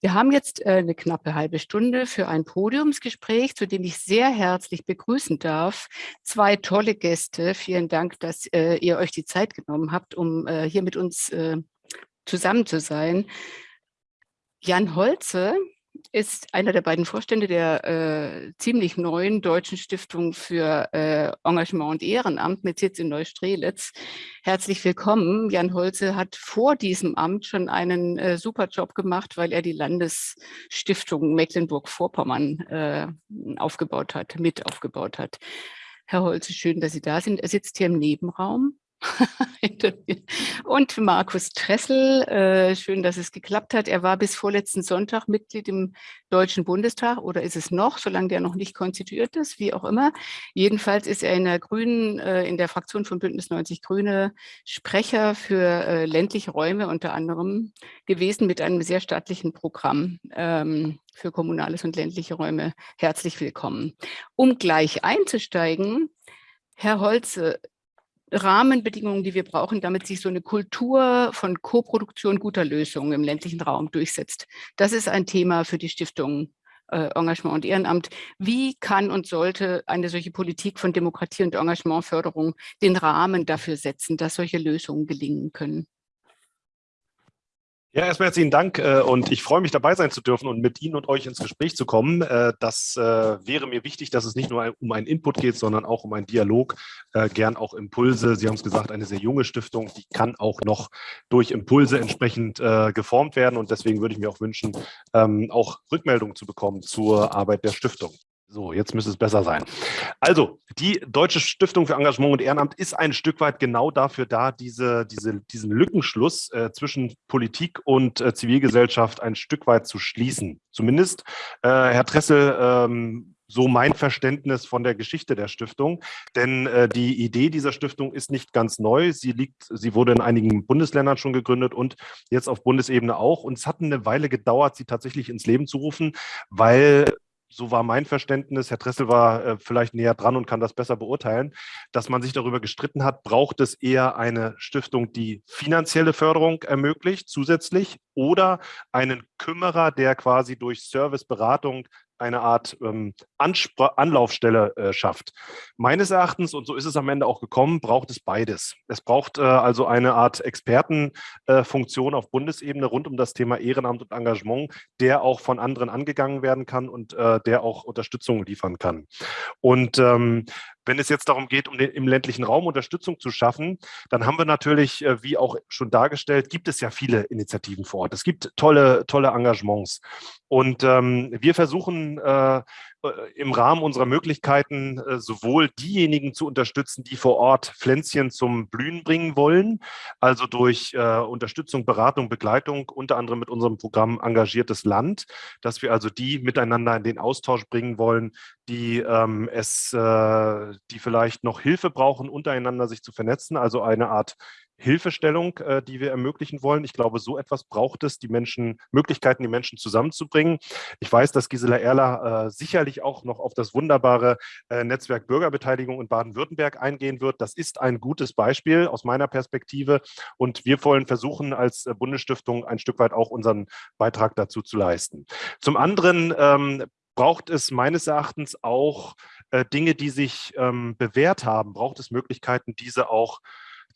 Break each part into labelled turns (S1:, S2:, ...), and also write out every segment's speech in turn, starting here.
S1: Wir haben jetzt äh, eine knappe halbe Stunde für ein Podiumsgespräch, zu dem ich sehr herzlich begrüßen darf. Zwei tolle Gäste. Vielen Dank, dass äh, ihr euch die Zeit genommen habt, um äh, hier mit uns zusammen zu sein. Jan Holze ist einer der beiden Vorstände der äh, ziemlich neuen Deutschen Stiftung für äh, Engagement und Ehrenamt mit Sitz in Neustrelitz. Herzlich willkommen. Jan Holze hat vor diesem Amt schon einen äh, super Job gemacht, weil er die Landesstiftung Mecklenburg-Vorpommern äh, aufgebaut hat, mit aufgebaut hat. Herr Holze, schön, dass Sie da sind. Er sitzt hier im Nebenraum. und Markus Tressel, äh, schön, dass es geklappt hat. Er war bis vorletzten Sonntag Mitglied im Deutschen Bundestag oder ist es noch, solange der noch nicht konstituiert ist, wie auch immer. Jedenfalls ist er in der Grünen, äh, in der Fraktion von Bündnis 90 Grüne Sprecher für äh, ländliche Räume unter anderem gewesen mit einem sehr staatlichen Programm ähm, für kommunales und ländliche Räume. Herzlich willkommen. Um gleich einzusteigen, Herr Holze, Rahmenbedingungen, die wir brauchen, damit sich so eine Kultur von Koproduktion guter Lösungen im ländlichen Raum durchsetzt. Das ist ein Thema für die Stiftung äh, Engagement und Ehrenamt. Wie kann und sollte eine solche Politik von Demokratie und Engagementförderung den Rahmen dafür setzen, dass solche Lösungen gelingen können?
S2: Ja, erstmal herzlichen Dank äh, und ich freue mich dabei sein zu dürfen und mit Ihnen und euch ins Gespräch zu kommen. Äh, das äh, wäre mir wichtig, dass es nicht nur um einen Input geht, sondern auch um einen Dialog, gern auch Impulse. Sie haben es gesagt, eine sehr junge Stiftung, die kann auch noch durch Impulse entsprechend geformt werden und deswegen würde ich mir auch wünschen, ähm, auch Rückmeldungen zu bekommen zur Arbeit der Stiftung. So, jetzt müsste es besser sein. Also, die Deutsche Stiftung für Engagement und Ehrenamt ist ein Stück weit genau dafür da, diese, diese, diesen Lückenschluss äh, zwischen Politik und äh, Zivilgesellschaft ein Stück weit zu schließen. Zumindest, äh, Herr Tressel, ähm, so mein Verständnis von der Geschichte der Stiftung. Denn äh, die Idee dieser Stiftung ist nicht ganz neu. Sie liegt, sie wurde in einigen Bundesländern schon gegründet und jetzt auf Bundesebene auch. Und es hat eine Weile gedauert, sie tatsächlich ins Leben zu rufen, weil so war mein Verständnis, Herr Dressel war äh, vielleicht näher dran und kann das besser beurteilen, dass man sich darüber gestritten hat, braucht es eher eine Stiftung, die finanzielle Förderung ermöglicht zusätzlich oder einen Kümmerer, der quasi durch Service, Beratung, eine Art ähm, Anlaufstelle äh, schafft. Meines Erachtens, und so ist es am Ende auch gekommen, braucht es beides. Es braucht äh, also eine Art Expertenfunktion äh, auf Bundesebene rund um das Thema Ehrenamt und Engagement, der auch von anderen angegangen werden kann und äh, der auch Unterstützung liefern kann. Und ähm, wenn es jetzt darum geht, um den, im ländlichen Raum Unterstützung zu schaffen, dann haben wir natürlich, äh, wie auch schon dargestellt, gibt es ja viele Initiativen vor Ort. Es gibt tolle, tolle Engagements. Und ähm, wir versuchen äh, im Rahmen unserer Möglichkeiten äh, sowohl diejenigen zu unterstützen, die vor Ort Pflänzchen zum Blühen bringen wollen, also durch äh, Unterstützung, Beratung, Begleitung, unter anderem mit unserem Programm Engagiertes Land, dass wir also die miteinander in den Austausch bringen wollen, die ähm, es, äh, die vielleicht noch Hilfe brauchen, untereinander sich zu vernetzen, also eine Art Hilfestellung, äh, die wir ermöglichen wollen. Ich glaube, so etwas braucht es, die Menschen, Möglichkeiten, die Menschen zusammenzubringen. Ich weiß, dass Gisela Erler äh, sicherlich auch noch auf das wunderbare äh, Netzwerk Bürgerbeteiligung in Baden-Württemberg eingehen wird. Das ist ein gutes Beispiel aus meiner Perspektive und wir wollen versuchen, als äh, Bundesstiftung ein Stück weit auch unseren Beitrag dazu zu leisten. Zum anderen ähm, braucht es meines Erachtens auch äh, Dinge, die sich ähm, bewährt haben, braucht es Möglichkeiten, diese auch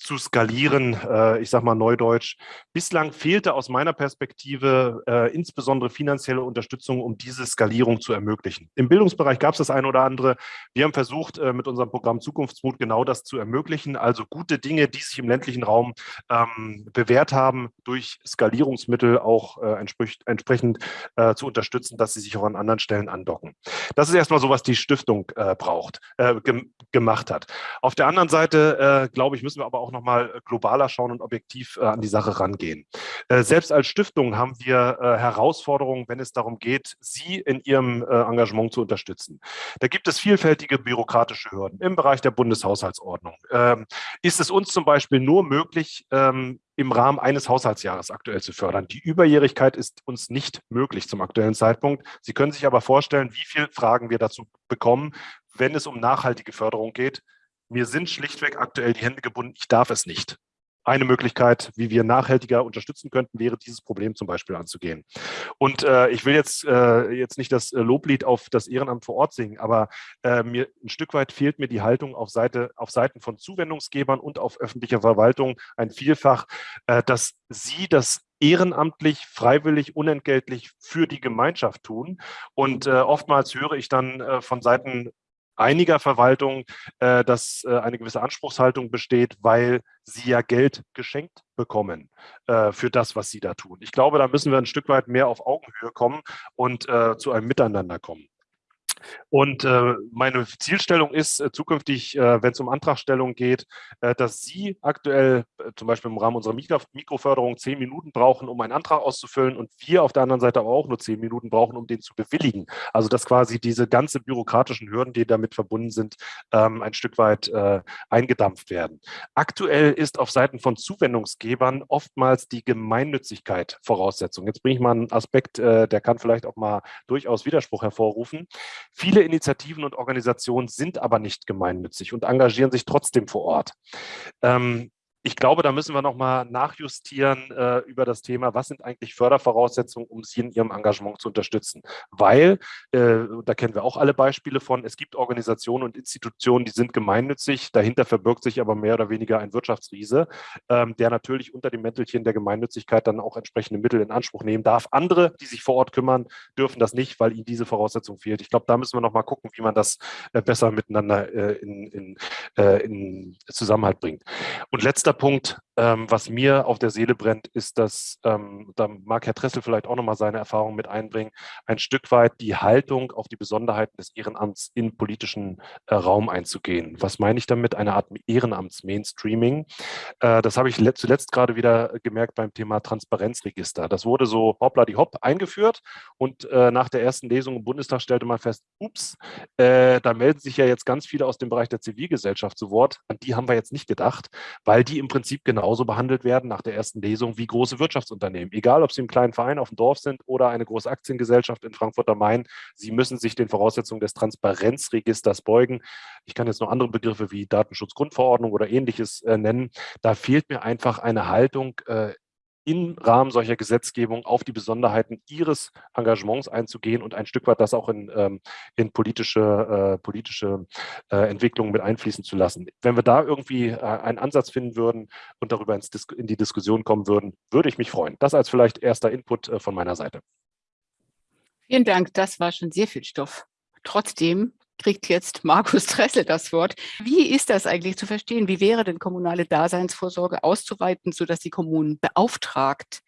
S2: zu skalieren, äh, ich sage mal neudeutsch. Bislang fehlte aus meiner Perspektive äh, insbesondere finanzielle Unterstützung, um diese Skalierung zu ermöglichen. Im Bildungsbereich gab es das eine oder andere. Wir haben versucht, äh, mit unserem Programm Zukunftsmut genau das zu ermöglichen, also gute Dinge, die sich im ländlichen Raum ähm, bewährt haben, durch Skalierungsmittel auch äh, entsprechend, äh, zu unterstützen, dass sie sich auch an anderen Stellen andocken. Das ist erstmal so, was die Stiftung äh, braucht, gem gemacht hat. Auf der anderen Seite, glaube ich, müssen wir aber auch nochmal äh, globaler schauen und objektiv äh, an die Sache rangehen. Äh, selbst als Stiftung haben wir äh, Herausforderungen, wenn es darum geht, Sie in Ihrem äh, Engagement zu unterstützen. Da gibt es vielfältige bürokratische Hürden im Bereich der Bundeshaushaltsordnung. Ähm, ist es uns zum Beispiel nur möglich, ähm, im Rahmen eines Haushaltsjahres aktuell zu fördern. Die Überjährigkeit ist uns nicht möglich zum aktuellen Zeitpunkt. Sie können sich aber vorstellen, wie viele Fragen wir dazu bekommen, wenn es um nachhaltige Förderung geht, mir sind schlichtweg aktuell die Hände gebunden, ich darf es nicht. eine Möglichkeit, wie wir nachhaltiger unterstützen könnten, wäre dieses Problem zum Beispiel anzugehen. Und äh, ich will jetzt, äh, jetzt nicht das Loblied auf das Ehrenamt vor Ort singen, aber äh, mir ein Stück weit fehlt mir die Haltung auf, Seite, auf Seiten von Zuwendungsgebern und auf öffentlicher Verwaltung ein Vielfach, äh, dass sie das ehrenamtlich, freiwillig, unentgeltlich für die Gemeinschaft tun. Und äh, oftmals höre ich dann äh, von Seiten einiger Verwaltungen, äh, dass äh, eine gewisse Anspruchshaltung besteht, weil sie ja Geld geschenkt bekommen äh, für das, was sie da tun. Ich glaube, da müssen wir ein Stück weit mehr auf Augenhöhe kommen und äh, zu einem Miteinander kommen. Und äh, meine Zielstellung ist äh, zukünftig, äh, wenn es um Antragstellung geht, äh, dass Sie aktuell äh, zum Beispiel im Rahmen unserer Mikro Mikroförderung zehn Minuten brauchen, um einen Antrag auszufüllen und wir auf der anderen Seite aber auch nur zehn Minuten brauchen, um den zu bewilligen. Also dass quasi diese ganze bürokratischen Hürden, die damit verbunden sind, ähm, ein Stück weit äh, eingedampft werden. Aktuell ist auf Seiten von Zuwendungsgebern oftmals die Gemeinnützigkeit Voraussetzung. Jetzt bringe ich mal einen Aspekt, der kann vielleicht auch mal durchaus Widerspruch hervorrufen. Viele Initiativen und Organisationen sind aber nicht gemeinnützig und engagieren sich trotzdem vor Ort. Ähm, ich glaube, da müssen wir nochmal nachjustieren äh, über das Thema, was sind eigentlich Fördervoraussetzungen, um Sie in Ihrem Engagement zu unterstützen. Weil, äh, da kennen wir auch alle Beispiele von, es gibt Organisationen und Institutionen, die sind gemeinnützig, dahinter verbirgt sich aber mehr oder weniger ein Wirtschaftsriese, ähm, der natürlich unter dem Mäntelchen der Gemeinnützigkeit dann auch entsprechende Mittel in Anspruch nehmen darf. Andere, die sich vor Ort kümmern, dürfen das nicht, weil ihnen diese Voraussetzung fehlt. Ich glaube, da müssen wir nochmal gucken, wie man das äh, besser miteinander äh, in, in, äh, in Zusammenhalt bringt. Und letzter letzter Punkt, ähm, was mir auf der Seele brennt, ist, dass, ähm, da mag Herr Tressel vielleicht auch nochmal seine Erfahrung mit einbringen, ein Stück weit die Haltung auf die Besonderheiten des Ehrenamts in politischen äh, Raum einzugehen. Was meine ich damit? Eine Art Ehrenamts-Mainstreaming. Äh, das habe ich zuletzt gerade wieder gemerkt beim Thema Transparenzregister. Das wurde so hoppla die hopp eingeführt und äh, nach der ersten Lesung im Bundestag stellte man fest, ups, äh, da melden sich ja jetzt ganz viele aus dem Bereich der Zivilgesellschaft zu Wort. An die haben wir jetzt nicht gedacht, weil die im Prinzip genauso behandelt werden nach der ersten Lesung wie große Wirtschaftsunternehmen. Egal, ob sie im kleinen Verein auf dem Dorf sind oder eine große Aktiengesellschaft in Frankfurt am Main, sie müssen sich den Voraussetzungen des Transparenzregisters beugen. Ich kann jetzt noch andere Begriffe wie Datenschutzgrundverordnung oder ähnliches äh, nennen. Da fehlt mir einfach eine Haltung äh, im Rahmen solcher Gesetzgebung auf die Besonderheiten ihres Engagements einzugehen und ein Stück weit das auch in, ähm, in politische, äh, politische äh, Entwicklungen mit einfließen zu lassen. Wenn wir da irgendwie äh, einen Ansatz finden würden und darüber in die Diskussion kommen würden, würde ich mich freuen. Das als vielleicht erster Input von meiner Seite.
S1: Vielen Dank, das war schon sehr viel Stoff. Trotzdem kriegt jetzt Markus Dressel das Wort. Wie ist das eigentlich zu verstehen? Wie wäre denn kommunale Daseinsvorsorge auszuweiten, sodass die Kommunen beauftragt,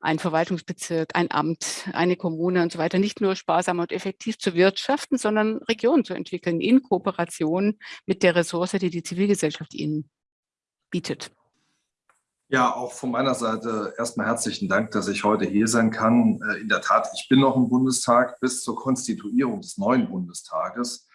S1: ein Verwaltungsbezirk, ein Amt, eine Kommune und so weiter nicht nur sparsam und effektiv zu wirtschaften, sondern Regionen zu entwickeln in Kooperation mit der Ressource, die die Zivilgesellschaft ihnen bietet.
S3: Ja, auch von meiner Seite erstmal herzlichen Dank, dass ich heute hier sein kann. Äh, in der Tat, ich bin noch im Bundestag bis zur Konstituierung des neuen Bundestages.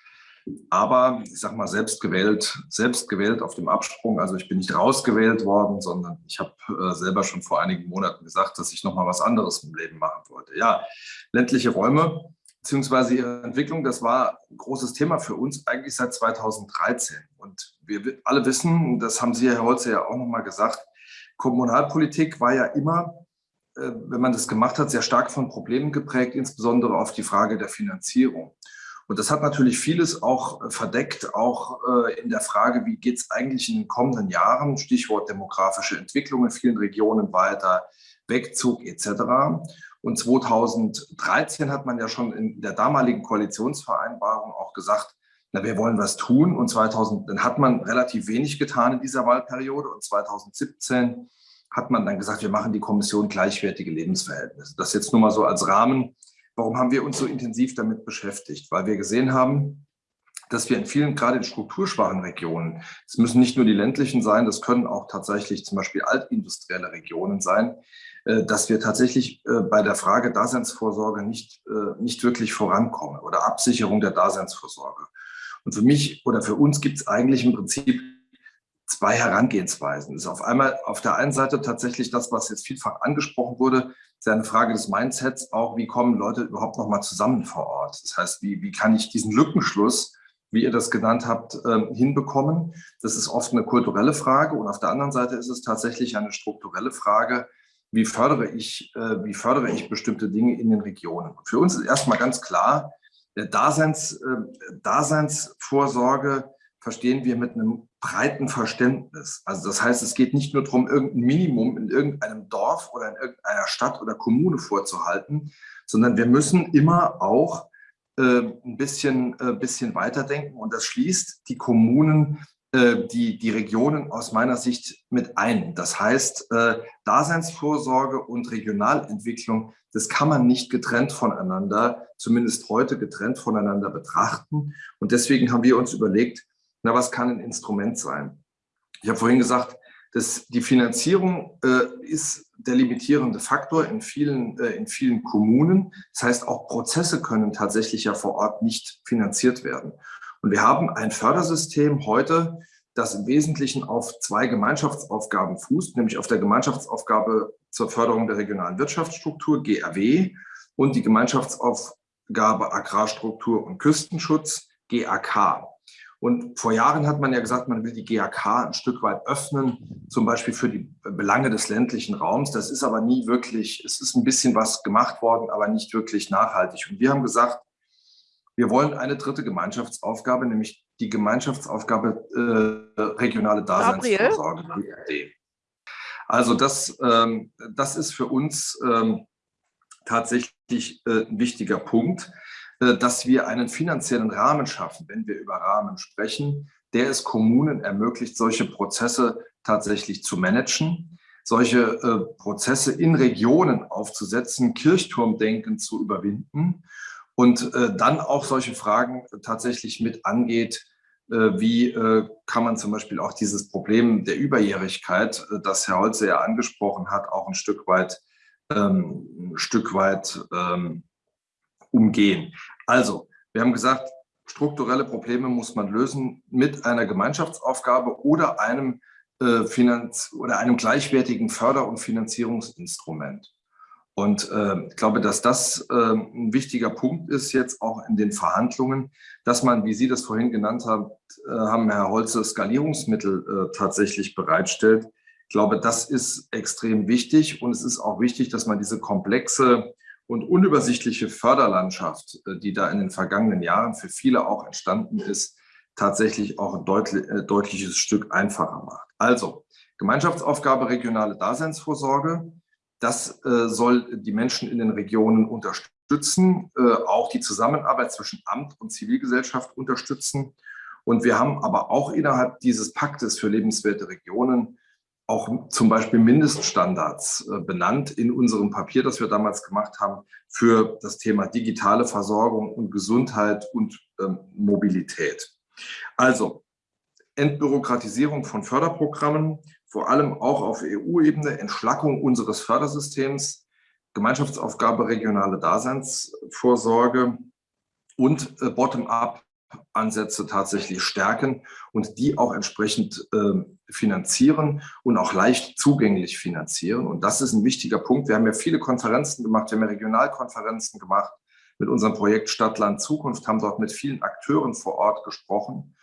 S3: Aber ich sage mal, selbst gewählt, selbst gewählt auf dem Absprung. Also ich bin nicht rausgewählt worden, sondern ich habe äh, selber schon vor einigen Monaten gesagt, dass ich noch mal was anderes im Leben machen wollte. Ja, ländliche Räume beziehungsweise ihre Entwicklung, das war ein großes Thema für uns eigentlich seit 2013. Und wir alle wissen, das haben Sie, Herr Holze, ja auch noch mal gesagt, Kommunalpolitik war ja immer, äh, wenn man das gemacht hat, sehr stark von Problemen geprägt, insbesondere auf die Frage der Finanzierung. Und das hat natürlich vieles auch äh, verdeckt, auch äh, in der Frage, wie geht es eigentlich in den kommenden Jahren, Stichwort demografische Entwicklung in vielen Regionen weiter, Wegzug etc. Und 2013 hat man ja schon in der damaligen Koalitionsvereinbarung auch gesagt, na, wir wollen was tun. Und 2000, dann hat man relativ wenig getan in dieser Wahlperiode. Und 2017 hat man dann gesagt, wir machen die Kommission gleichwertige Lebensverhältnisse. Das jetzt nur mal so als Rahmen. Warum haben wir uns so intensiv damit beschäftigt? Weil wir gesehen haben, dass wir in vielen, gerade in strukturschwachen Regionen, es müssen nicht nur die ländlichen sein, das können auch tatsächlich zum Beispiel altindustrielle Regionen sein, äh, dass wir tatsächlich äh, bei der Frage Daseinsvorsorge nicht, äh, nicht wirklich vorankommen oder Absicherung der Daseinsvorsorge. Und für mich oder für uns gibt es eigentlich im Prinzip zwei Herangehensweisen. Das ist auf einmal auf der einen Seite tatsächlich das, was jetzt vielfach angesprochen wurde, ist eine Frage des Mindsets, auch wie kommen Leute überhaupt noch mal zusammen vor Ort. Das heißt, wie, wie kann ich diesen Lückenschluss wie ihr das genannt habt, ähm, hinbekommen. Das ist oft eine kulturelle Frage und auf der anderen Seite ist es tatsächlich eine strukturelle Frage, wie fördere ich, äh, wie fördere ich bestimmte Dinge in den Regionen. Für uns ist erstmal ganz klar, Daseins, äh, Daseinsvorsorge verstehen wir mit einem breiten Verständnis. Also das heißt, es geht nicht nur darum, irgendein Minimum in irgendeinem Dorf oder in irgendeiner Stadt oder Kommune vorzuhalten, sondern wir müssen immer auch äh, ein bisschen, äh, bisschen weiterdenken und das schließt die Kommunen, äh, die, die Regionen aus meiner Sicht mit ein. Das heißt, äh, Daseinsvorsorge und Regionalentwicklung, das kann man nicht getrennt voneinander, zumindest heute getrennt voneinander betrachten. Und deswegen haben wir uns überlegt, na, was kann ein Instrument sein? Ich habe vorhin gesagt, dass die Finanzierung äh, ist der limitierende Faktor in vielen, äh, in vielen Kommunen. Das heißt, auch Prozesse können tatsächlich ja vor Ort nicht finanziert werden. Und wir haben ein Fördersystem heute, das im Wesentlichen auf zwei Gemeinschaftsaufgaben fußt, nämlich auf der Gemeinschaftsaufgabe zur Förderung der regionalen Wirtschaftsstruktur, GRW, und die Gemeinschaftsaufgabe Agrarstruktur und Küstenschutz, GAK. Und vor Jahren hat man ja gesagt, man will die GAK ein Stück weit öffnen, zum Beispiel für die Belange des ländlichen Raums. Das ist aber nie wirklich, es ist ein bisschen was gemacht worden, aber nicht wirklich nachhaltig. Und wir haben gesagt, wir wollen eine dritte Gemeinschaftsaufgabe, nämlich die Gemeinschaftsaufgabe äh, regionale Daseinsvorsorge. Also das, ähm, das ist für uns ähm, tatsächlich äh, ein wichtiger Punkt. Äh, dass wir einen finanziellen Rahmen schaffen, wenn wir über Rahmen sprechen, der es Kommunen ermöglicht, solche Prozesse tatsächlich zu managen, solche äh, Prozesse in Regionen aufzusetzen, Kirchturmdenken zu überwinden und äh, dann auch solche Fragen tatsächlich mit angeht, wie kann man zum Beispiel auch dieses Problem der Überjährigkeit, das Herr Holze ja angesprochen hat, auch ein Stück weit, ähm, ein Stück weit ähm, umgehen. Also, wir haben gesagt, strukturelle Probleme muss man lösen mit einer Gemeinschaftsaufgabe oder einem, äh, Finanz oder einem gleichwertigen Förder- und Finanzierungsinstrument. Und äh, ich glaube, dass das äh, ein wichtiger Punkt ist jetzt auch in den Verhandlungen, dass man, wie Sie das vorhin genannt haben, äh, haben Herr Holze Skalierungsmittel äh, tatsächlich bereitstellt. Ich glaube, das ist extrem wichtig und es ist auch wichtig, dass man diese komplexe und unübersichtliche Förderlandschaft, äh, die da in den vergangenen Jahren für viele auch entstanden ist, tatsächlich auch ein deutlich, äh, deutliches Stück einfacher macht. Also Gemeinschaftsaufgabe regionale Daseinsvorsorge. Das äh, soll die Menschen in den Regionen unterstützen, äh, auch die Zusammenarbeit zwischen Amt und Zivilgesellschaft unterstützen. Und wir haben aber auch innerhalb dieses Paktes für lebenswerte Regionen auch zum Beispiel Mindeststandards äh, benannt in unserem Papier, das wir damals gemacht haben, für das Thema digitale Versorgung und Gesundheit und ähm, Mobilität. Also Entbürokratisierung von Förderprogrammen, vor allem auch auf EU-Ebene, Entschlackung unseres Fördersystems, Gemeinschaftsaufgabe regionale Daseinsvorsorge und äh, Bottom-up Ansätze tatsächlich stärken und die auch entsprechend äh, finanzieren und auch leicht zugänglich finanzieren. Und das ist ein wichtiger Punkt. Wir haben ja viele Konferenzen gemacht, wir haben ja Regionalkonferenzen gemacht mit unserem Projekt Stadtland Zukunft, haben dort mit vielen Akteuren vor Ort gesprochen.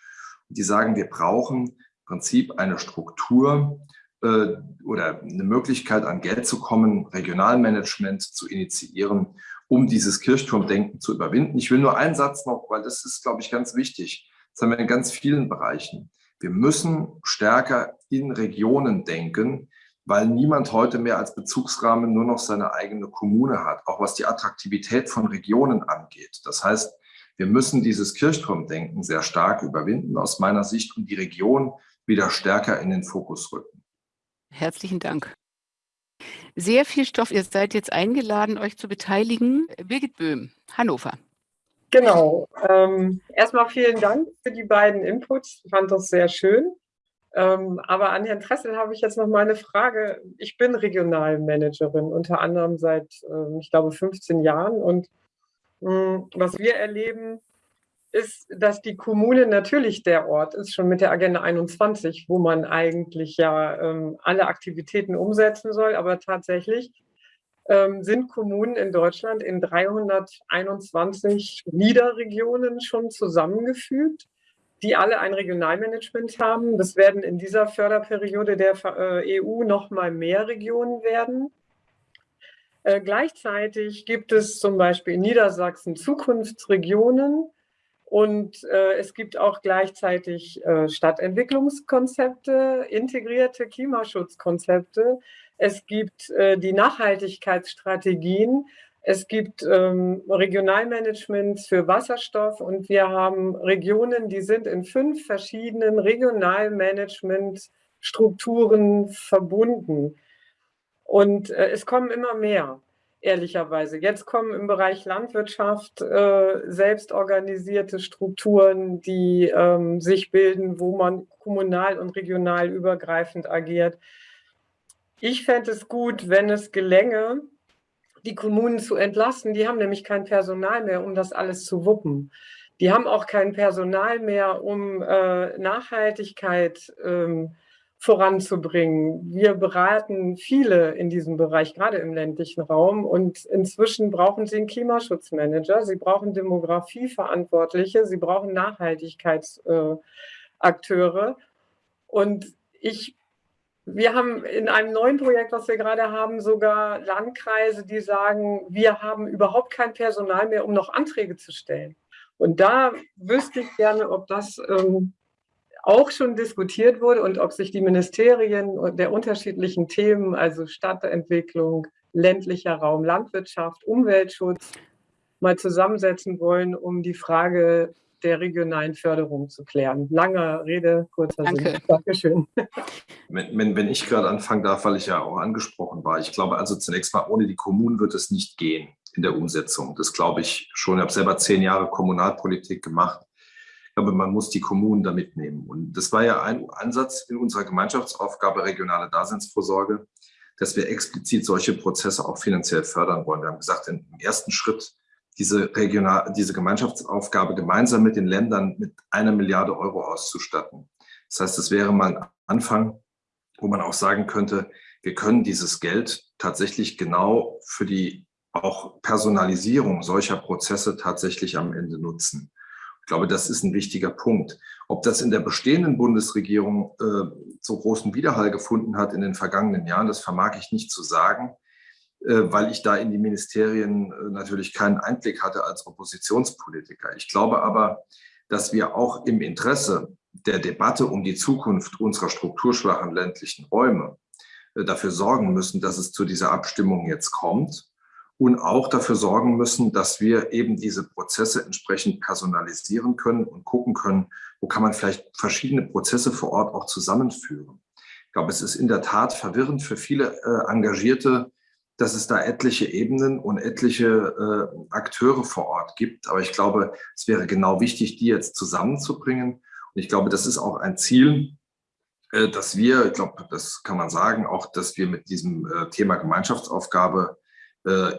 S3: Die sagen, wir brauchen Prinzip eine Struktur, äh, oder eine Möglichkeit, an Geld zu kommen, Regionalmanagement zu initiieren, um dieses Kirchturmdenken zu überwinden. Ich will nur einen Satz noch, weil das ist, glaube ich, ganz wichtig. Das haben wir in ganz vielen Bereichen. Wir müssen stärker in Regionen denken, weil niemand heute mehr als Bezugsrahmen nur noch seine eigene Kommune hat, auch was die Attraktivität von Regionen angeht. Das heißt, wir müssen dieses Kirchturmdenken sehr stark überwinden aus meiner Sicht und die Region wieder stärker in den Fokus rücken.
S1: Herzlichen Dank. Sehr viel Stoff. Ihr seid jetzt eingeladen, euch zu beteiligen. Birgit Böhm, Hannover.
S4: Genau. Ähm, erstmal vielen Dank für die beiden Inputs. Ich fand das sehr schön. Ähm, aber an Herrn Tressel habe ich jetzt noch mal eine Frage. Ich bin Regionalmanagerin, unter anderem seit, äh, ich glaube, 15 Jahren. Und mh, hm, was wir erleben, ist, dass die Kommune natürlich der Ort ist, schon mit der Agenda 21, wo man eigentlich ja ähm, alle Aktivitäten umsetzen soll. Aber tatsächlich ähm, sind Kommunen in Deutschland in 321 Niederregionen schon zusammengefügt. die alle ein Regionalmanagement haben. Das werden in dieser Förderperiode der äh, EU noch mal mehr Regionen werden. Äh, gleichzeitig gibt es zum Beispiel in Niedersachsen Zukunftsregionen und äh, es gibt auch gleichzeitig äh, Stadtentwicklungskonzepte, integrierte Klimaschutzkonzepte. Es gibt äh, die Nachhaltigkeitsstrategien. Es gibt ähm, Regionalmanagement für Wasserstoff und wir haben Regionen, die sind in fünf verschiedenen Regionalmanagementstrukturen verbunden. Und äh, es kommen immer mehr, ehrlicherweise. Jetzt kommen im Bereich Landwirtschaft äh, selbstorganisierte Strukturen, die ähm, sich bilden, wo man kommunal und regional übergreifend agiert. Ich fände es gut, wenn es gelänge, die Kommunen zu entlasten. Die haben nämlich kein Personal mehr, um das alles zu wuppen. Die haben auch kein Personal mehr, um äh, Nachhaltigkeit ähm, voranzubringen. Wir beraten viele in diesem Bereich, gerade im ländlichen Raum. Und inzwischen brauchen sie einen Klimaschutzmanager, sie brauchen Demografieverantwortliche, sie brauchen Nachhaltigkeitsakteure. Und ich, wir haben in einem neuen Projekt, was wir gerade haben, sogar Landkreise, die sagen, wir haben überhaupt kein Personal mehr, um noch Anträge zu stellen. Und da wüsste ich gerne, ob das ähm, auch schon diskutiert wurde und ob sich die Ministerien der unterschiedlichen Themen, also Stadtentwicklung, ländlicher Raum, Landwirtschaft, Umweltschutz, mal zusammensetzen wollen, um die Frage der regionalen Förderung zu klären. Langer Rede, kurzer
S1: Danke. Sinn.
S4: Dankeschön.
S3: Wenn, wenn, wenn ich gerade anfangen darf, weil ich ja auch angesprochen war. Ich glaube also zunächst mal, ohne die Kommunen wird es nicht gehen in der Umsetzung. Das glaube ich schon. Ich habe selber zehn Jahre Kommunalpolitik gemacht glaube, man muss die Kommunen da mitnehmen. Und das war ja ein Ansatz in unserer Gemeinschaftsaufgabe regionale Daseinsvorsorge, dass wir explizit solche Prozesse auch finanziell fördern wollen. Wir haben gesagt, im ersten Schritt diese, Regional, diese Gemeinschaftsaufgabe gemeinsam mit den Ländern mit einer Milliarde Euro auszustatten. Das heißt, das wäre mal ein Anfang, wo man auch sagen könnte, wir können dieses Geld tatsächlich genau für die auch Personalisierung solcher Prozesse tatsächlich am Ende nutzen. Ich glaube, das ist ein wichtiger Punkt. Ob das in der bestehenden Bundesregierung äh, so großen Widerhall gefunden hat in den vergangenen Jahren, das vermag ich nicht zu sagen, äh, weil ich da in die Ministerien äh, natürlich keinen Einblick hatte als Oppositionspolitiker. Ich glaube aber, dass wir auch im Interesse der Debatte um die Zukunft unserer strukturschwachen ländlichen Räume äh, dafür sorgen müssen, dass es zu dieser Abstimmung jetzt kommt und auch dafür sorgen müssen, dass wir eben diese Prozesse entsprechend personalisieren können und gucken können, wo kann man vielleicht verschiedene Prozesse vor Ort auch zusammenführen. Ich glaube, es ist in der Tat verwirrend für viele äh, Engagierte, dass es da etliche Ebenen und etliche äh, Akteure vor Ort gibt. Aber ich glaube, es wäre genau wichtig, die jetzt zusammenzubringen. Und ich glaube, das ist auch ein Ziel, äh, dass wir, ich glaube, das kann man sagen, auch, dass wir mit diesem äh, Thema Gemeinschaftsaufgabe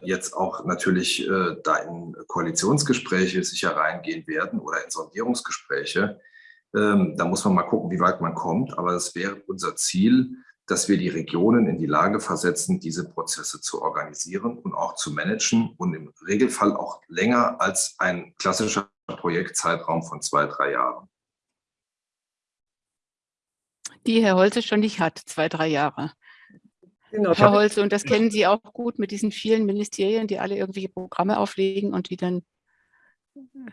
S3: jetzt auch natürlich äh, da in Koalitionsgespräche sicher reingehen werden oder in Sondierungsgespräche. Ähm, da muss man mal gucken, wie weit man kommt. Aber es wäre unser Ziel, dass wir die Regionen in die Lage versetzen, diese Prozesse zu organisieren und auch zu managen und im Regelfall auch länger als ein klassischer Projektzeitraum von zwei, drei Jahren.
S1: Die Herr Holze schon nicht hat, zwei, drei Jahre. Genau. Herr Holze, und das kennen Sie auch gut mit diesen vielen Ministerien, die alle irgendwelche Programme auflegen und die dann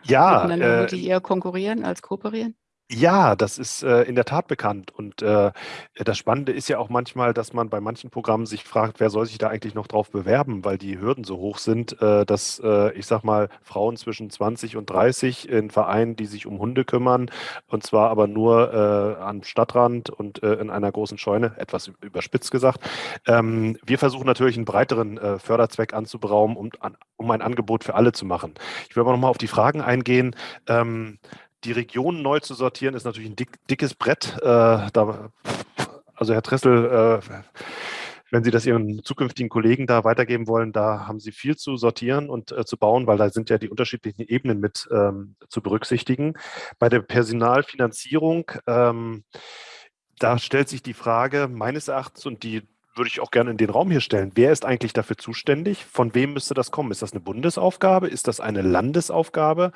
S2: ja,
S1: miteinander äh, eher konkurrieren als kooperieren?
S2: Ja, das ist äh, in der Tat bekannt. Und äh, das Spannende ist ja auch manchmal, dass man bei manchen Programmen sich fragt, wer soll sich da eigentlich noch drauf bewerben, weil die Hürden so hoch sind, äh, dass, äh, ich sag mal, Frauen zwischen 20 und 30 in Vereinen, die sich um Hunde kümmern, und zwar aber nur äh, am Stadtrand und äh, in einer großen Scheune, etwas überspitzt gesagt. Ähm, wir versuchen natürlich einen breiteren Förderzweck anzuberaumen, um, an, um ein Angebot für alle zu machen. Ich will aber nochmal auf die Fragen eingehen. Ähm, die Regionen neu zu sortieren, ist natürlich ein dick, dickes Brett. Äh, da, also Herr Tressel, äh, wenn Sie das Ihren zukünftigen Kollegen da weitergeben wollen, da haben Sie viel zu sortieren und äh, zu bauen, weil da sind ja die unterschiedlichen Ebenen mit ähm, zu berücksichtigen. Bei der Personalfinanzierung, ähm, da stellt sich die Frage meines Erachtens, und die würde ich auch gerne in den Raum hier stellen. Wer ist eigentlich dafür zuständig? Von wem müsste das kommen? Ist das eine Bundesaufgabe? Ist das eine Landesaufgabe?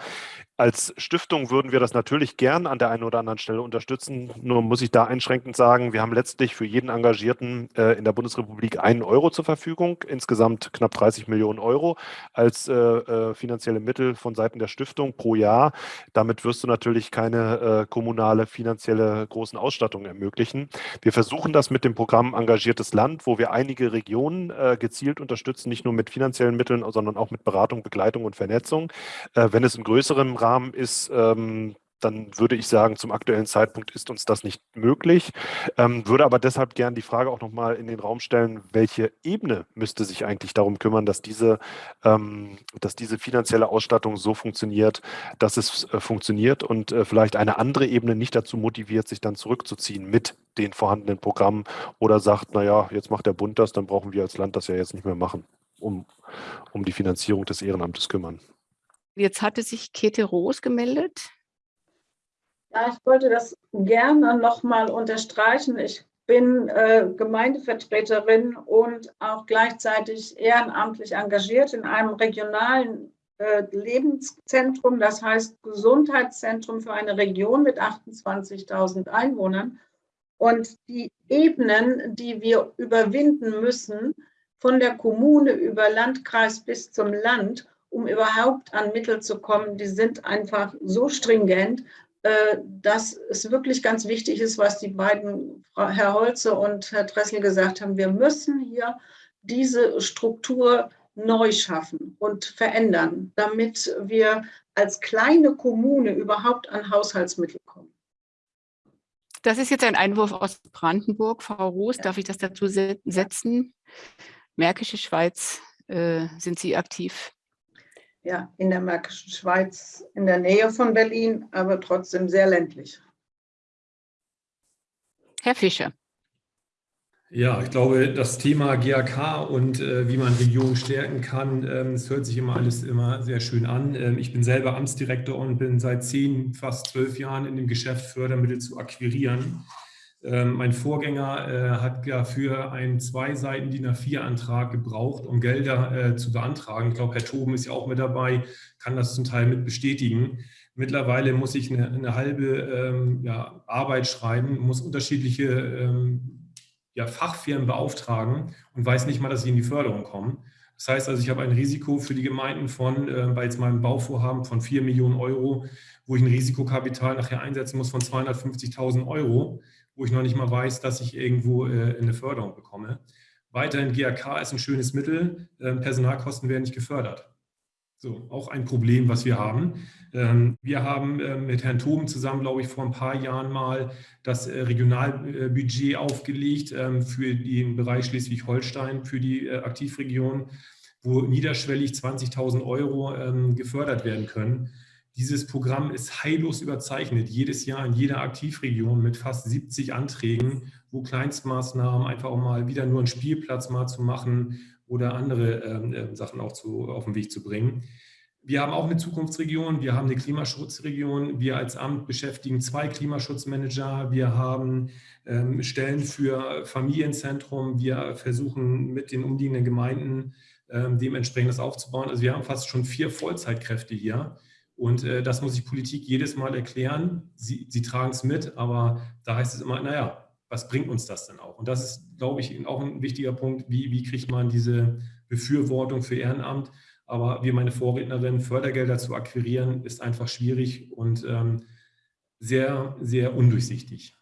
S2: Als Stiftung würden wir das natürlich gern an der einen oder anderen Stelle unterstützen. Nur muss ich da einschränkend sagen, wir haben letztlich für jeden Engagierten äh, in der Bundesrepublik einen Euro zur Verfügung, insgesamt knapp 30 Millionen Euro als äh, äh, finanzielle Mittel von Seiten der Stiftung pro Jahr. Damit wirst du natürlich keine äh, kommunale finanzielle großen Ausstattung ermöglichen. Wir versuchen das mit dem Programm Engagiertes Land, wo wir einige Regionen äh, gezielt unterstützen, nicht nur mit finanziellen Mitteln, sondern auch mit Beratung, Begleitung und Vernetzung. Äh, wenn es im größeren Rahmen ist, ähm, dann würde ich sagen, zum aktuellen Zeitpunkt ist uns das nicht möglich. Ähm, würde aber deshalb gerne die Frage auch nochmal in den Raum stellen, welche Ebene müsste sich eigentlich darum kümmern, dass diese, ähm, dass diese finanzielle Ausstattung so funktioniert, dass es äh, funktioniert und äh, vielleicht eine andere Ebene nicht dazu motiviert, sich dann zurückzuziehen mit den vorhandenen Programmen oder sagt, naja, jetzt macht der Bund das, dann brauchen wir als Land das ja jetzt nicht mehr machen, um, um die Finanzierung des Ehrenamtes kümmern.
S1: Jetzt hatte sich Käthe Roos gemeldet.
S5: Ja, ich wollte das gerne nochmal unterstreichen. Ich bin äh, Gemeindevertreterin und auch gleichzeitig ehrenamtlich engagiert in einem regionalen äh, Lebenszentrum, das heißt Gesundheitszentrum für eine Region mit 28.000 Einwohnern. Und die Ebenen, die wir überwinden müssen, von der Kommune über Landkreis bis zum Land, um überhaupt an Mittel zu kommen, die sind einfach so stringent, dass es wirklich ganz wichtig ist, was die beiden, Herr Holze und Herr Dressel gesagt haben. Wir müssen hier diese Struktur neu schaffen und verändern, damit wir als kleine Kommune überhaupt an Haushaltsmittel kommen.
S1: Das ist jetzt ein Einwurf aus Brandenburg. Frau Roos, ja. darf ich das dazu setzen? Märkische Schweiz, äh, sind Sie aktiv?
S5: Ja, in der Märkischen Schweiz, in der Nähe von Berlin, aber trotzdem sehr ländlich.
S1: Herr Fischer.
S6: Ja, ich glaube, das Thema GAK und äh, wie man Regionen stärken kann, ähm, es hört sich immer alles immer sehr schön an. Ähm, ich bin selber Amtsdirektor und bin seit zehn, fast zwölf Jahren in dem Geschäft, Fördermittel zu akquirieren. Ähm, mein Vorgänger äh, hat dafür einen zwei Seiten DIN A4-Antrag gebraucht, um Gelder äh, zu beantragen. Ich glaube, Herr Toben ist ja auch mit dabei, kann das zum Teil mit bestätigen. Mittlerweile muss ich eine, eine halbe ähm, ja, Arbeit schreiben, muss unterschiedliche ähm, ja, Fachfirmen beauftragen und weiß nicht mal, dass sie in die Förderung kommen. Das heißt also, ich habe ein Risiko für die Gemeinden von, äh, bei jetzt meinem Bauvorhaben von 4 Millionen Euro, wo ich ein Risikokapital nachher einsetzen muss von 250.000 Euro wo ich noch nicht mal weiß, dass ich irgendwo äh, eine Förderung bekomme. Weiterhin GAK ist ein schönes Mittel, ähm, Personalkosten werden nicht gefördert. So, auch ein Problem, was wir haben. Ähm, wir haben ähm, mit Herrn Toben zusammen, glaube ich, vor ein paar Jahren mal das äh, Regionalbudget aufgelegt für den Bereich Schleswig-Holstein, für die äh, Aktivregion, wo niederschwellig 20.000 Euro gefördert werden können. Dieses Programm ist heillos überzeichnet, jedes Jahr in jeder Aktivregion mit fast 70 Anträgen, wo Kleinstmaßnahmen einfach auch mal wieder nur einen Spielplatz mal zu machen oder andere ähm, äh, Sachen auch zu, auf den Weg zu bringen. Wir haben auch eine Zukunftsregion, wir haben eine Klimaschutzregion, wir als Amt beschäftigen zwei Klimaschutzmanager, wir haben ähm, Stellen für Familienzentrum, wir versuchen mit den umliegenden Gemeinden ähm, dementsprechend das aufzubauen. Also wir haben fast schon vier Vollzeitkräfte hier. Und äh, das muss ich Politik jedes Mal erklären. Sie, sie tragen es mit, aber da heißt es immer, naja, was bringt uns das denn auch? Und das ist, glaube ich, auch ein wichtiger Punkt, wie, wie kriegt man diese Befürwortung für Ehrenamt? Aber wie meine Vorrednerin, Fördergelder zu akquirieren, ist einfach schwierig und ähm, sehr, sehr undurchsichtig.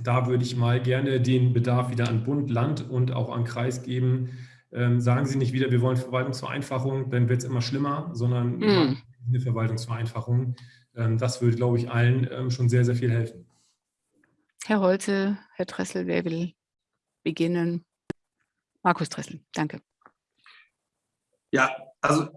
S6: Da würde ich mal gerne den Bedarf wieder an Bund, Land und auch an Kreis geben. Ähm, sagen Sie nicht wieder, wir wollen Verwaltungsvereinfachung, dann wird es immer schlimmer, sondern mm eine Verwaltungsvereinfachung. Ähm, das würde, glaube ich, allen ähm, schon sehr, sehr viel helfen.
S1: Herr Holze, Herr Dressel, wer will beginnen? Markus Dressel, danke.
S3: Ja, also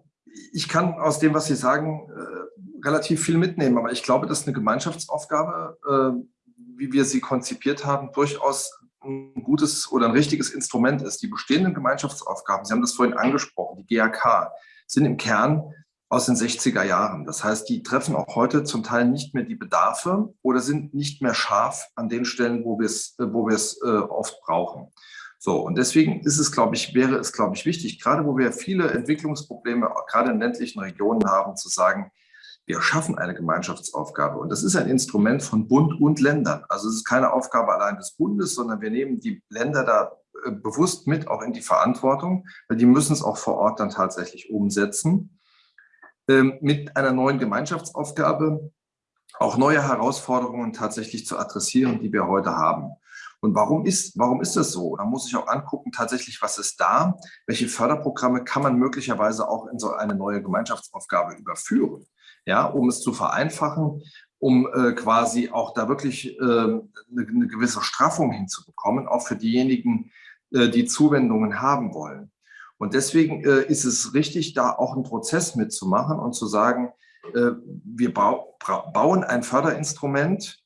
S3: ich kann aus dem, was Sie sagen, äh, relativ viel mitnehmen, aber ich glaube, dass eine Gemeinschaftsaufgabe, äh, wie wir sie konzipiert haben, durchaus ein gutes oder ein richtiges Instrument ist. Die bestehenden Gemeinschaftsaufgaben, Sie haben das vorhin angesprochen, die GAK, sind im Kern aus den 60er Jahren. Das heißt, die treffen auch heute zum Teil nicht mehr die Bedarfe oder sind nicht mehr scharf an den Stellen, wo wir es, äh, wo wir es äh, oft brauchen. So, und deswegen ist es, glaube ich, wäre es, glaube ich, wichtig, gerade wo wir viele Entwicklungsprobleme, gerade in ländlichen Regionen haben, zu sagen, wir schaffen eine Gemeinschaftsaufgabe. Und das ist ein Instrument von Bund und Ländern. Also es ist keine Aufgabe allein des Bundes, sondern wir nehmen die Länder da äh, bewusst mit auch in die Verantwortung, weil die müssen es auch vor Ort dann tatsächlich umsetzen. Ähm, mit einer neuen Gemeinschaftsaufgabe auch neue Herausforderungen tatsächlich zu adressieren, die wir heute haben. Und warum ist, warum ist das so? Da muss ich auch angucken, tatsächlich, was ist da? Welche Förderprogramme kann man möglicherweise auch in so eine neue Gemeinschaftsaufgabe überführen? Ja, um es zu vereinfachen, um äh, quasi auch da wirklich äh, eine, eine, gewisse Straffung hinzubekommen, auch für diejenigen, äh, die Zuwendungen haben wollen. Und deswegen äh, ist es richtig, da auch einen Prozess mitzumachen und zu sagen, äh, wir bau, bauen ein Förderinstrument,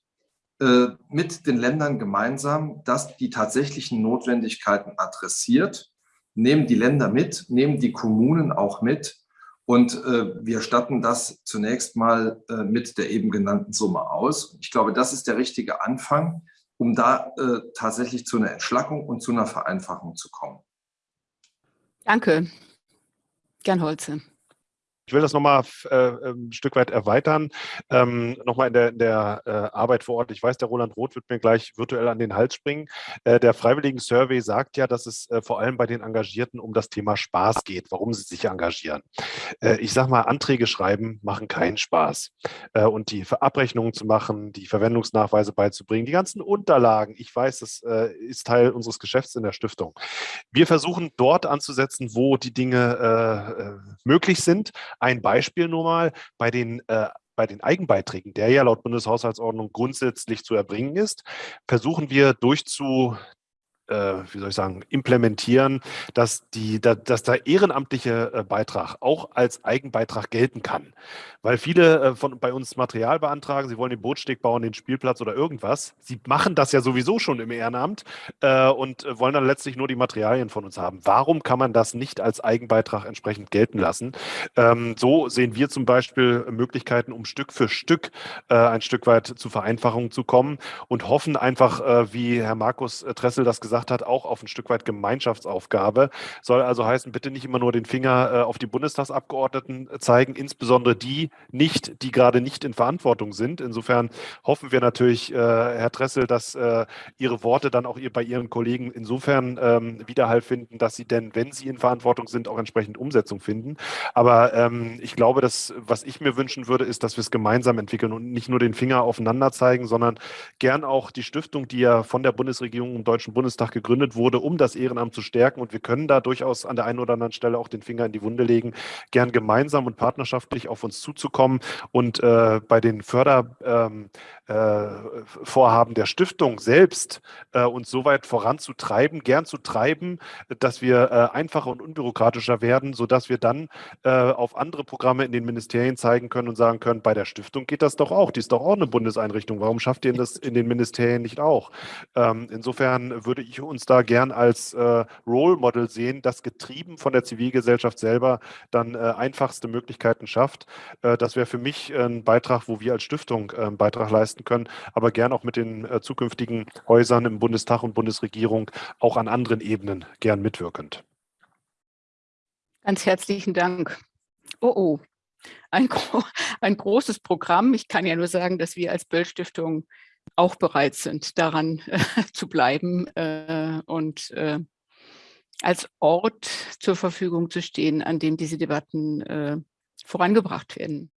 S3: äh, mit den Ländern gemeinsam, das die tatsächlichen Notwendigkeiten adressiert, nehmen die Länder mit, nehmen die Kommunen auch mit und äh, wir statten das zunächst mal äh, mit der eben genannten Summe aus. Ich glaube, das ist der richtige Anfang, um da äh, tatsächlich zu einer Entschlackung und zu einer Vereinfachung zu kommen.
S1: Danke. Gern Holze.
S2: Ich will das nochmal äh, ähm, ein Stück weit erweitern, ähm, nochmal in der, in der äh, Arbeit vor Ort. Ich weiß, der Roland Roth wird mir gleich virtuell an den Hals springen. Äh, der Freiwilligen Survey sagt ja, dass es äh, vor allem bei den Engagierten um das Thema Spaß geht, warum sie sich engagieren. Äh, ich sage mal, Anträge schreiben machen keinen Spaß. Äh, und die Abrechnungen zu machen, die Verwendungsnachweise beizubringen, die ganzen Unterlagen, ich weiß, das ist Teil unseres Geschäfts in der Stiftung. Wir versuchen dort anzusetzen, wo die Dinge möglich sind, ein Beispiel nur mal bei den äh, bei den Eigenbeiträgen, der ja laut Bundeshaushaltsordnung grundsätzlich zu erbringen ist, versuchen wir durchzu, wie soll ich sagen, implementieren, dass, die, da, dass der ehrenamtliche äh, Beitrag auch als Eigenbeitrag gelten kann. Weil viele äh, von, bei uns Material beantragen, sie wollen den Bootsteg bauen, den Spielplatz oder irgendwas. Sie machen das ja sowieso schon im Ehrenamt äh, und wollen dann letztlich nur die Materialien von uns haben. Warum kann man das nicht als Eigenbeitrag entsprechend gelten lassen? Ähm, so sehen wir zum Beispiel Möglichkeiten, um Stück für Stück äh, ein Stück weit zu Vereinfachungen zu kommen und hoffen einfach, äh, wie Herr Markus Tressel das gesagt gesagt hat, auch auf ein Stück weit Gemeinschaftsaufgabe. Soll also heißen, bitte nicht immer nur den Finger äh, auf die Bundestagsabgeordneten äh, zeigen, insbesondere die nicht, die gerade nicht in Verantwortung sind. Insofern hoffen wir natürlich, äh, Herr Dressel, dass Ihre Worte dann auch bei Ihren Kollegen insofern ähm, Widerhall finden, dass sie denn, wenn sie in Verantwortung sind, auch entsprechend Umsetzung finden. Aber ähm, ich glaube, dass was ich mir wünschen würde, ist, dass wir es gemeinsam entwickeln und nicht nur den Finger aufeinander zeigen, sondern gern auch die Stiftung, die ja von der Bundesregierung im Deutschen Bundestag Bundestag gegründet wurde, um das Ehrenamt zu stärken. Und wir können da durchaus an der einen oder anderen Stelle auch den Finger in die Wunde legen, gern gemeinsam und partnerschaftlich auf uns zuzukommen und äh, bei den Fördervorhaben ähm, äh, der Stiftung selbst äh, uns so weit voranzutreiben, gern zu treiben, dass wir äh, einfacher und unbürokratischer werden, sodass wir dann äh, auf andere Programme in den Ministerien zeigen können und sagen können, bei der Stiftung geht das doch auch, die ist doch auch eine Bundeseinrichtung, warum schafft ihr das in den Ministerien nicht auch? Ähm, insofern würde ich ich uns da gern als äh, Role Model sehen, das getrieben von der Zivilgesellschaft selber dann äh, einfachste Möglichkeiten schafft. Äh, das wäre für mich ein Beitrag, wo wir als Stiftung äh, einen Beitrag leisten können, aber gern auch mit den äh, zukünftigen Häusern im Bundestag und Bundesregierung auch an anderen Ebenen gern mitwirkend.
S1: Ganz herzlichen Dank. Oh, oh. Ein, ein großes Programm. Ich kann ja nur sagen, dass wir als Böll-Stiftung auch bereit sind, daran äh, zu bleiben äh, und äh, als Ort zur Verfügung zu stehen, an dem diese Debatten äh, vorangebracht werden.